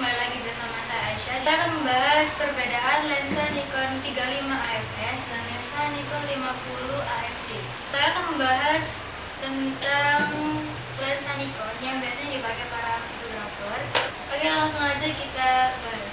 kembali lagi bersama saya Aisyah. Kita akan membahas perbedaan lensa Nikon 35 AFS dan lensa Nikon 50 AFD Kita akan membahas tentang lensa Nikon yang biasanya dipakai para fotografer. Oke langsung aja kita bahas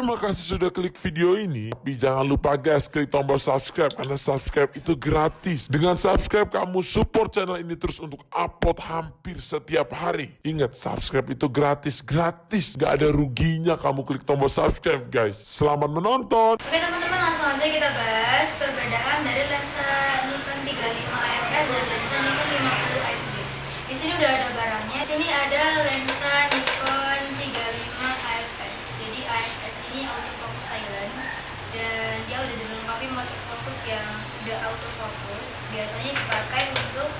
Terima kasih sudah klik video ini. Tapi jangan lupa guys, klik tombol subscribe karena subscribe itu gratis. Dengan subscribe kamu support channel ini terus untuk upload hampir setiap hari. Ingat, subscribe itu gratis, gratis. Gak ada ruginya kamu klik tombol subscribe guys. Selamat menonton. Oke teman-teman langsung aja kita bahas perbedaan dari lensa Nikon 35 AFS dan lensa Nikon 50 AFD. Di sini udah ada barangnya. Di sini ada lensa Nikon 35 AFS. Jadi AFS ini autofocus silent dan dia udah dilengkapi motor fokus yang udah autofocus. Biasanya dipakai untuk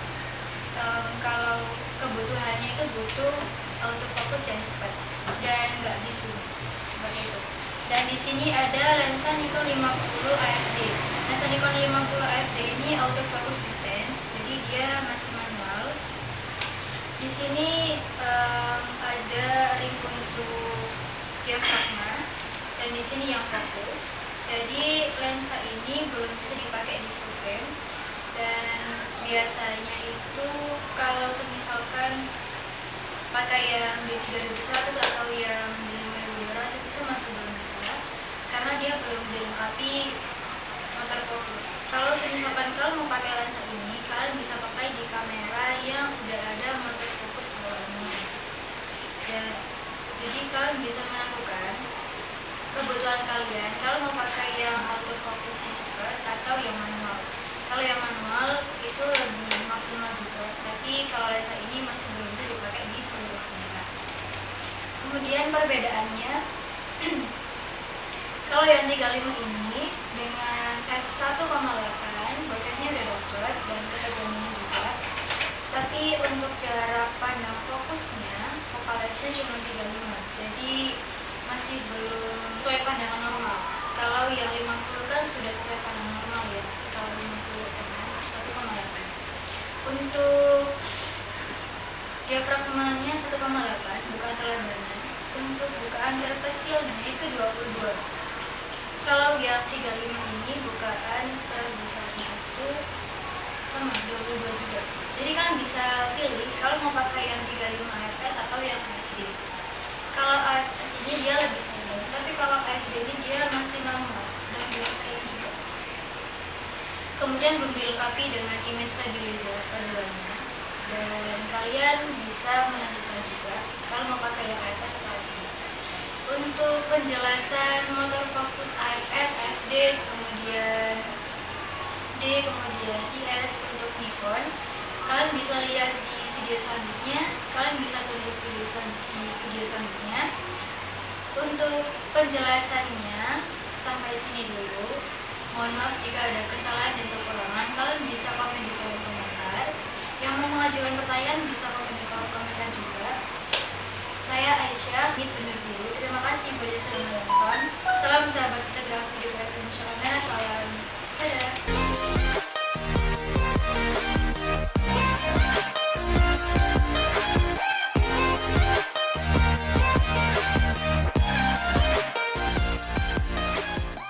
em, kalau kebutuhannya itu butuh autofocus yang cepat dan nggak bisu seperti itu. Dan di sini ada lensa Nikon 50 AFD. Lensa Nikon 50 AFD ini autofocus distance, jadi dia masih manual. Di sini em, ada ring untuk diafragma dan di sini yang fokus. Jadi lensa ini belum bisa dipakai di full frame dan biasanya itu kalau misalkan pakai yang di 3100 atau yang di 5200 itu masih belum bisa karena dia belum dilengkapi motor fokus. Kalau misalkan kalian mau pakai lensa ini, kalian bisa pakai di kamera yang udah ada motor fokus bawaannya. Ja- Jadi kalian bisa menentukan kebutuhan kalian. Kalau mau pakai yang autofocusnya cepat atau yang manual. Kalau yang manual itu lebih maksimal juga, tapi kalau lensa ini masih belum bisa dipakai di seluruh kamera. Kemudian perbedaannya kalau yang 35 ini dengan f1,8 bokehnya udah dapet dan ketajamannya juga tapi untuk jarak pandang fokusnya focal lensnya cuma 35 jadi masih belum sesuai pandangan normal. Kalau yang 50 kan sudah sesuai pandangan normal ya kalau 50 mm f1,8 untuk diafragmanya 1,8 bukaan terlebarnya untuk bukaan terkecilnya itu 22 kalau yang 35 ini bukaan terbesarnya itu sama 22 juga. Jadi kalian bisa pilih kalau mau pakai yang 35 AFS atau yang AFD kalau AFS ini dia lebih silent tapi kalau AFD ini dia masih manual dan belum silent juga kemudian belum dilengkapi dengan image stabilizer keduanya dan kalian bisa menentukan juga kalau mau pakai yang AFS atau AFD untuk penjelasan motor fokus AFS, AFD, kemudian D, kemudian IS untuk Nikon kalian bisa lihat di video selanjutnya. Kalian bisa tunggu video di video selanjutnya. Untuk penjelasannya sampai sini dulu Mohon maaf jika ada kesalahan dan kekurangan. Kalian bisa komen di kolom komentar. Yang mau mengajukan pertanyaan bisa komen